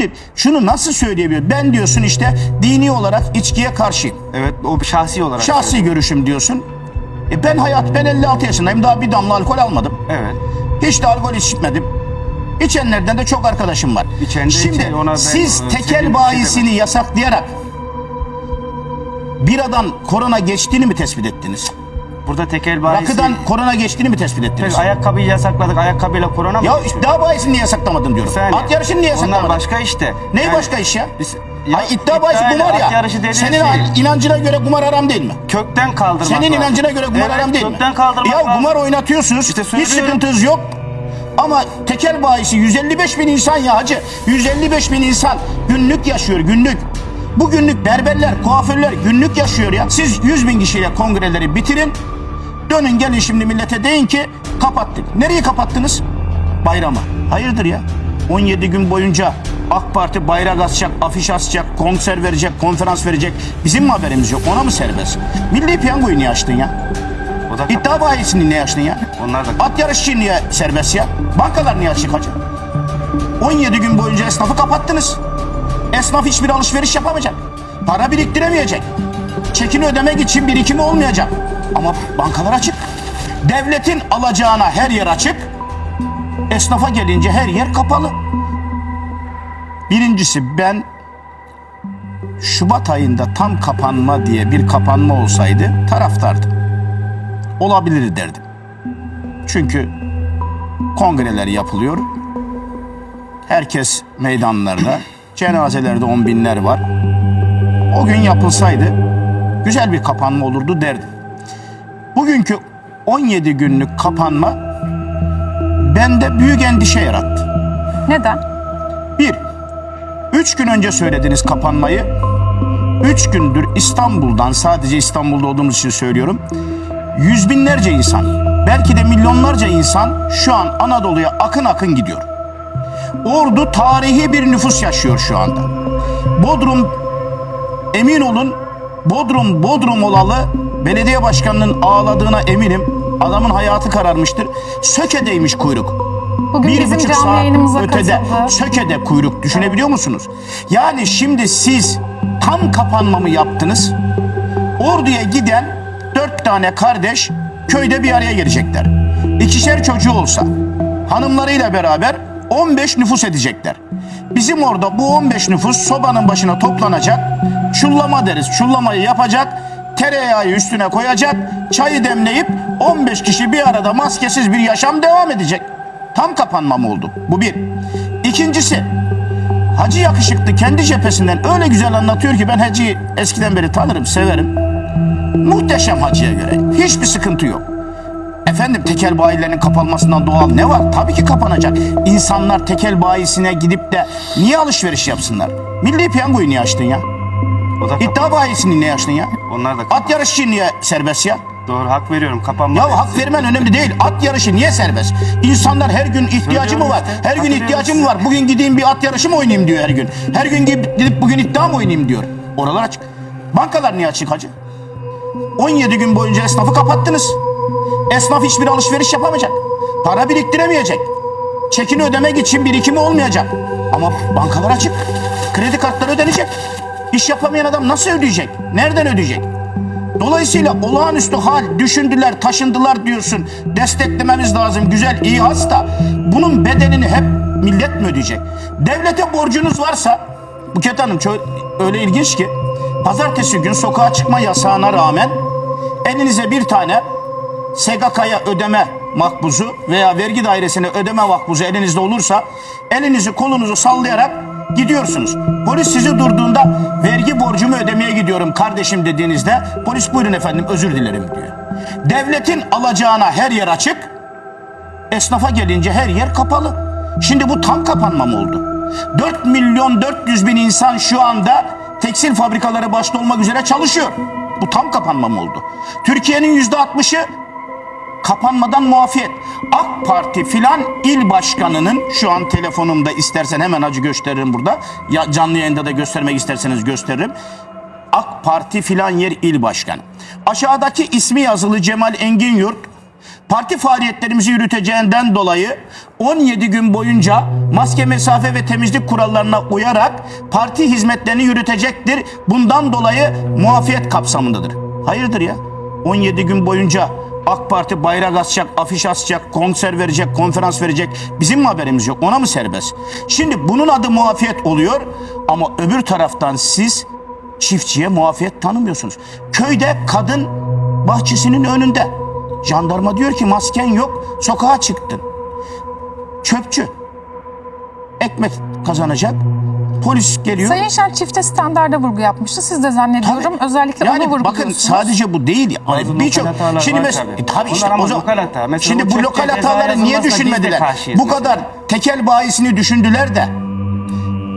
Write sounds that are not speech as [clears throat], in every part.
Şimdi şunu nasıl söyleyebilir? Ben diyorsun işte dini olarak içkiye karşıyım. Evet o şahsi olarak. Şahsi görüşüm diyorsun. E ben hayat ben 56 yaşındayım. Daha bir damla alkol almadım. Evet. Hiç de alkol içmedim. İçenlerden de çok arkadaşım var. İçen Şimdi içen, ona ben, siz e, tekel bir şey bayisini yasaklayarak biradan korona geçtiğini mi tespit ettiniz? Burada tekel bayisi. Rakıdan korona geçtiğini mi tespit ettiniz? Ayakkabıyı yasakladık. Ayakkabıyla korona mı? Ya iddia bayisini niye yasaklamadın diyorum. Saniye. At yarışını niye yasaklamadın? Onlar başka işte. Ney Yani başka iş ya? biz- Ay iddia bahisi kumar ya. Senin şey, inancına göre kumar haram değil mi? kökten kaldırmak Senin lazım. inancına göre kumar evet, haram değil mi? kökten kaldırmak Ya lazım. kumar oynatıyorsunuz. İşte hiç sıkıntınız yok. Ama tekel bayisi 155 bin insan ya hacı. 155 bin insan günlük yaşıyor günlük. Bu günlük berberler, kuaförler günlük yaşıyor ya. Siz 100 bin kişiyle kongreleri bitirin. Dönün gelin şimdi millete deyin ki kapattık. Nereyi kapattınız? Bayrama. Hayırdır ya? 17 gün boyunca AK Parti bayrak asacak, afiş asacak, konser verecek, konferans verecek. Bizim mi haberimiz yok? Ona mı serbest? Milli piyangoyu niye açtın ya? O da İddia bayisini niye açtın ya? Onlar da At yarışı niye serbest ya? Bankalar niye açık hacı? 17 gün boyunca esnafı kapattınız. Esnaf hiçbir alışveriş yapamayacak. Para biriktiremeyecek. Çekini ödemek için birikimi olmayacak. Ama bankalar açık. Devletin alacağına her yer açık. Esnafa gelince her yer kapalı. Birincisi ben Şubat ayında tam kapanma diye bir kapanma olsaydı taraftardım. Olabilir derdim. Çünkü kongreler yapılıyor. Herkes meydanlarda. [clears throat] Cenazelerde on binler var. O gün yapılsaydı güzel bir kapanma olurdu derdim. Bugünkü 17 günlük kapanma bende büyük endişe yarattı. Neden? Bir, üç gün önce söylediniz kapanmayı. Üç gündür İstanbul'dan, sadece İstanbul'da olduğumuz için söylüyorum. Yüz binlerce insan, belki de milyonlarca insan şu an Anadolu'ya akın akın gidiyor. Ordu tarihi bir nüfus yaşıyor şu anda. Bodrum, emin olun Bodrum, Bodrum olalı belediye başkanının ağladığına eminim. Adamın hayatı kararmıştır. Söke'deymiş kuyruk Bugün bir bizim buçuk saat ötede katıldı. Söke'de kuyruk düşünebiliyor musunuz? Yani şimdi siz tam kapanma mı yaptınız? Ordu'ya giden dört tane kardeş köyde bir araya gelecekler. İkişer çocuğu olsa hanımlarıyla beraber 15 nüfus edecekler. Bizim orada bu 15 nüfus sobanın başına toplanacak. Çullama deriz. Çullamayı yapacak. Tereyağı üstüne koyacak. Çayı demleyip 15 kişi bir arada maskesiz bir yaşam devam edecek. Tam kapanma mı oldu? Bu bir. İkincisi Hacı yakışıklı kendi cephesinden öyle güzel anlatıyor ki ben Hacı'yı eskiden beri tanırım, severim. Muhteşem Hacı'ya göre. Hiçbir sıkıntı yok. Efendim tekel bayilerinin kapanmasından doğal ne var? Tabii ki kapanacak. İnsanlar tekel bayisine gidip de niye alışveriş yapsınlar? Milli piyangoyu niye açtın ya? O da İddia bayisini niye açtın ya? onlar da At yarışı niye serbest ya? doğru hak veriyorum kapanma. Ya hak vermen önemli değil. At yarışı niye serbest? İnsanlar her gün ihtiyacı mı var? Her gün ihtiyacı mı var? Bugün gideyim bir at yarışı mı oynayayım diyor her gün. Her gün gidip bugün iddia mı oynayayım diyor. Oralar açık. Bankalar niye açık hacı? 17 gün boyunca esnafı kapattınız. Esnaf hiçbir alışveriş yapamayacak. Para biriktiremeyecek. Çekini ödemek için birikimi olmayacak. Ama bankalar açık. Kredi kartları ödenecek. İş yapamayan adam nasıl ödeyecek? Nereden ödeyecek? Dolayısıyla olağanüstü hal düşündüler, taşındılar diyorsun. Desteklememiz lazım. Güzel, iyi hasta. Bunun bedelini hep millet mi ödeyecek? Devlete borcunuz varsa, Buket Hanım öyle ilginç ki, pazartesi gün sokağa çıkma yasağına rağmen elinize bir tane SGK'ya ödeme makbuzu veya vergi dairesine ödeme makbuzu elinizde olursa elinizi kolunuzu sallayarak gidiyorsunuz. Polis sizi durduğunda vergi borcumu ödemeye gidiyorum kardeşim dediğinizde polis buyurun efendim özür dilerim diyor. Devletin alacağına her yer açık, esnafa gelince her yer kapalı. Şimdi bu tam kapanma mı oldu? 4 milyon 400 bin insan şu anda tekstil fabrikaları başta olmak üzere çalışıyor. Bu tam kapanma mı oldu? Türkiye'nin yüzde 60'ı kapanmadan muafiyet. AK Parti filan il başkanının şu an telefonumda istersen hemen acı gösteririm burada. Ya canlı yayında da göstermek isterseniz gösteririm. AK Parti filan yer il başkanı. Aşağıdaki ismi yazılı Cemal Engin Yurt Parti faaliyetlerimizi yürüteceğinden dolayı 17 gün boyunca maske mesafe ve temizlik kurallarına uyarak parti hizmetlerini yürütecektir. Bundan dolayı muafiyet kapsamındadır. Hayırdır ya? 17 gün boyunca AK Parti bayrak asacak, afiş asacak, konser verecek, konferans verecek. Bizim mi haberimiz yok? Ona mı serbest? Şimdi bunun adı muafiyet oluyor ama öbür taraftan siz çiftçiye muafiyet tanımıyorsunuz. Köyde kadın bahçesinin önünde. Jandarma diyor ki masken yok, sokağa çıktın. Çöpçü. Ekmek kazanacak. Polis geliyor. Sayın Şen çifte standarda vurgu yapmıştı. Siz de zannediyorum Tabii. özellikle yani onu bakın vurguluyorsunuz. sadece bu değil. Birçok şimdi var mes- tabii. E, tabii işte o zaman hata. Mesela şimdi bu lokal hataları niye düşünmediler? Bu mesela. kadar tekel bayisini düşündüler de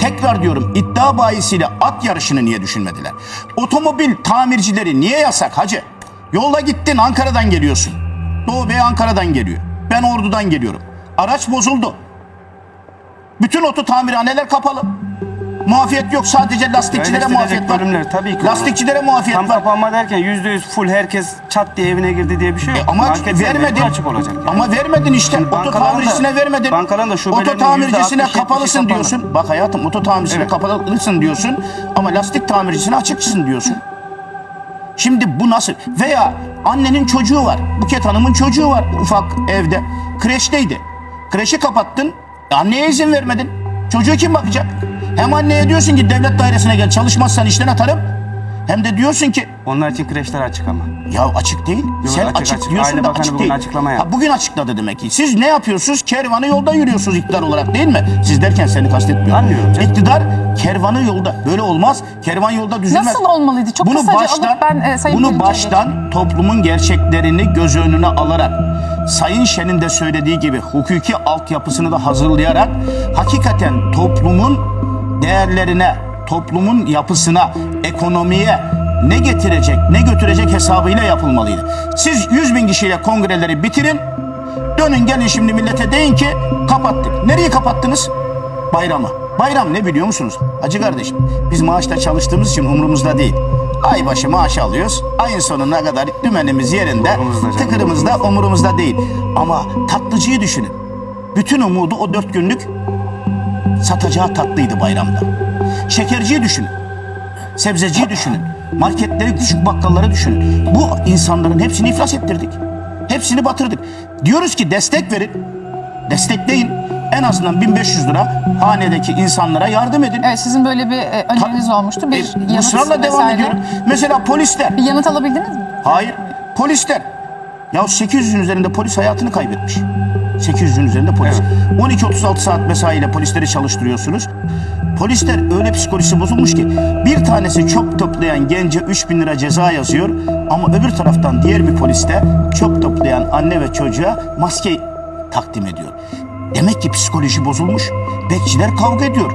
tekrar diyorum iddia bayisiyle at yarışını niye düşünmediler? Otomobil tamircileri niye yasak hacı? Yolda gittin Ankara'dan geliyorsun. Doğu Bey Ankara'dan geliyor. Ben Ordu'dan geliyorum. Araç bozuldu. Bütün oto tamirhaneler kapalı. Muafiyet yok sadece lastikçilere Eleştirilecek muafiyet var. bölümler tabii ki. Lastikçilere muafiyet Tam var. kapanma derken yüzde yüz full herkes çat diye evine girdi diye bir şey yok. E Ama Marketler vermedin. açık olacak. yani. Ama vermedin işte. Oto tamircisine vermedin. bankaların da şubelerinin Oto tamircisine %60-70'i kapalısın kapalı. diyorsun. Bak hayatım oto tamircisine Evet. kapalısın diyorsun. Ama lastik tamircisine açıkçısın diyorsun. Şimdi bu nasıl? Veya annenin çocuğu var. Buket Hanım'ın çocuğu var ufak evde. Kreşteydi. Kreşi kapattın. E anneye izin vermedin. Çocuğu kim bakacak? Hem anneye diyorsun ki devlet dairesine gel çalışmazsan işten atarım. Hem de diyorsun ki Onlar için kreşler açık ama. ya açık değil. Sen açık, açık, açık. diyorsun Aile da Bakanı açık bugün değil. açıklama yaptı. Ha, bugün açıkladı demek ki. Siz ne yapıyorsunuz? Kervanı yolda yürüyorsunuz iktidar olarak değil mi? Siz derken seni kastetmiyorum. Anlıyorum canım. İktidar kervanı yolda. Böyle olmaz. Kervan yolda düzülmez. Nasıl olmalıydı? Çok kısaca alıp ben, e, Sayın bunu baştan toplumun gerçeklerini göz önüne alarak Sayın Şen'in de söylediği gibi hukuki altyapısını da hazırlayarak hakikaten toplumun değerlerine, toplumun yapısına, ekonomiye ne getirecek, ne götürecek hesabıyla yapılmalıydı. Siz 100 bin kişiyle kongreleri bitirin, dönün gelin şimdi millete deyin ki kapattık. Nereyi kapattınız? Bayramı. Bayram ne biliyor musunuz? Hacı kardeşim biz maaşta çalıştığımız için umurumuzda değil. Ay başı maaş alıyoruz. Ayın sonuna kadar dümenimiz yerinde, Umurumuzda tıkırımızda, umurumuzda değil. Ama tatlıcıyı düşünün. Bütün umudu o dört günlük satacağı tatlıydı bayramda. Şekerciyi düşünün. Sebzeciyi düşünün. Marketleri, küçük bakkalları düşünün. Bu insanların hepsini iflas ettirdik. Hepsini batırdık. Diyoruz ki destek verin. Destekleyin. En azından 1500 lira hanedeki insanlara yardım edin. Evet sizin böyle bir e, öneriniz olmuştu. Bir E, yanıt ısrarla devam vesaire. ediyorum. Mesela polisler. Bir yanıt alabildiniz mi? Hayır. Polisler. Ya 800'ün üzerinde polis hayatını kaybetmiş. 800'ün üzerinde polis. 12-36 saat mesaiyle polisleri çalıştırıyorsunuz. Polisler öyle psikolojisi bozulmuş ki bir tanesi çöp toplayan gence 3000 lira ceza yazıyor ama öbür taraftan diğer bir polis de çöp toplayan anne ve çocuğa maske takdim ediyor. Demek ki psikoloji bozulmuş. Bekçiler kavga ediyor.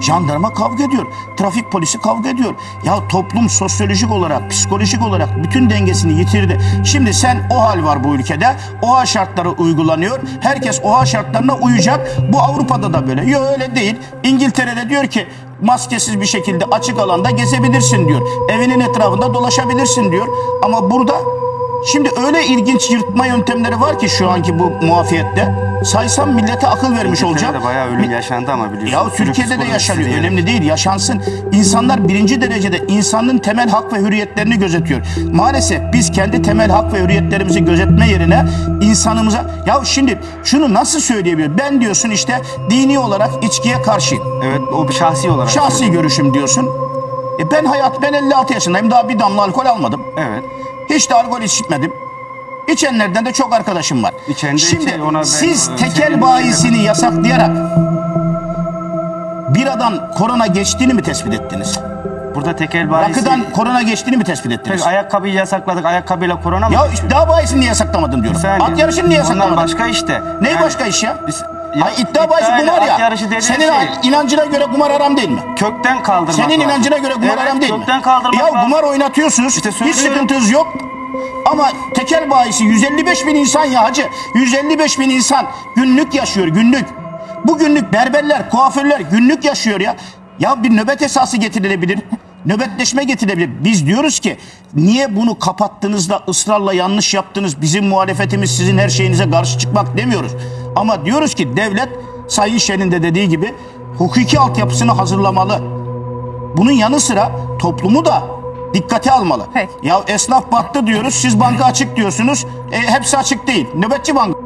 Jandarma kavga ediyor. Trafik polisi kavga ediyor. Ya toplum sosyolojik olarak, psikolojik olarak bütün dengesini yitirdi. Şimdi sen o hal var bu ülkede. OHA şartları uygulanıyor. Herkes OHA şartlarına uyacak. Bu Avrupa'da da böyle. Yok öyle değil. İngiltere'de diyor ki maskesiz bir şekilde açık alanda gezebilirsin diyor. Evinin etrafında dolaşabilirsin diyor. Ama burada Şimdi öyle ilginç yırtma yöntemleri var ki şu anki bu muafiyette. Saysam millete akıl vermiş olacağım. Türkiye'de bayağı ölüm yaşandı ama biliyorsun. ya Türkiye'de de yaşanıyor. diye. Önemli değil. Yaşansın. İnsanlar birinci derecede insanın temel hak ve hürriyetlerini gözetiyor. Maalesef biz kendi temel hak ve hürriyetlerimizi gözetme yerine insanımıza... Ya şimdi şunu nasıl söyleyebilir? Ben diyorsun işte dini olarak içkiye karşıyım. Evet o bir şahsi olarak. Şahsi görüşüm diyorsun. E ben hayat ben 56 yaşındayım. Daha bir damla alkol almadım. Evet. Hiç de alkol içmedim. İçenlerden de çok arkadaşım var. İçen de Şimdi içer, ona ben- siz ben- tekel bayisini yasaklayarak biradan korona geçtiğini mi tespit ettiniz? Burada tekel bayisi. Rakıdan korona geçtiğini mi tespit ettiniz? Tek ayakkabıyı yasakladık. Ayakkabıyla korona mı? Ya iddia bayisini niye yasaklamadın diyorum. Saniye. At yarışını niye yasaklamadın? Ondan başka işte. Ne Yani başka iş ya? biz- Ay iddia bahisi iddia ile kumar at ya. yarışı dediğin Senin şey- inancına göre kumar haram değil mi? Kökten kaldırmak Senin lazım. inancına göre kumar evet, haram değil mi? kökten kaldırmak Ya lazım. kumar oynatıyorsunuz. İşte hiç söylüyorum. sıkıntınız yok. Ama tekel bayisi 155 bin insan ya hacı. 155 bin insan günlük yaşıyor günlük. Bu günlük berberler, kuaförler günlük yaşıyor ya. Ya bir nöbet esası getirilebilir. nöbetleşme getirebilir. Biz diyoruz ki niye bunu kapattınız da ısrarla yanlış yaptınız? Bizim muhalefetimiz sizin her şeyinize karşı çıkmak demiyoruz. Ama diyoruz ki devlet Sayın Şen'in de dediği gibi hukuki altyapısını hazırlamalı. Bunun yanı sıra toplumu da dikkate almalı. Peki. Ya esnaf battı diyoruz, siz banka açık diyorsunuz. E, hepsi açık değil. Nöbetçi banka.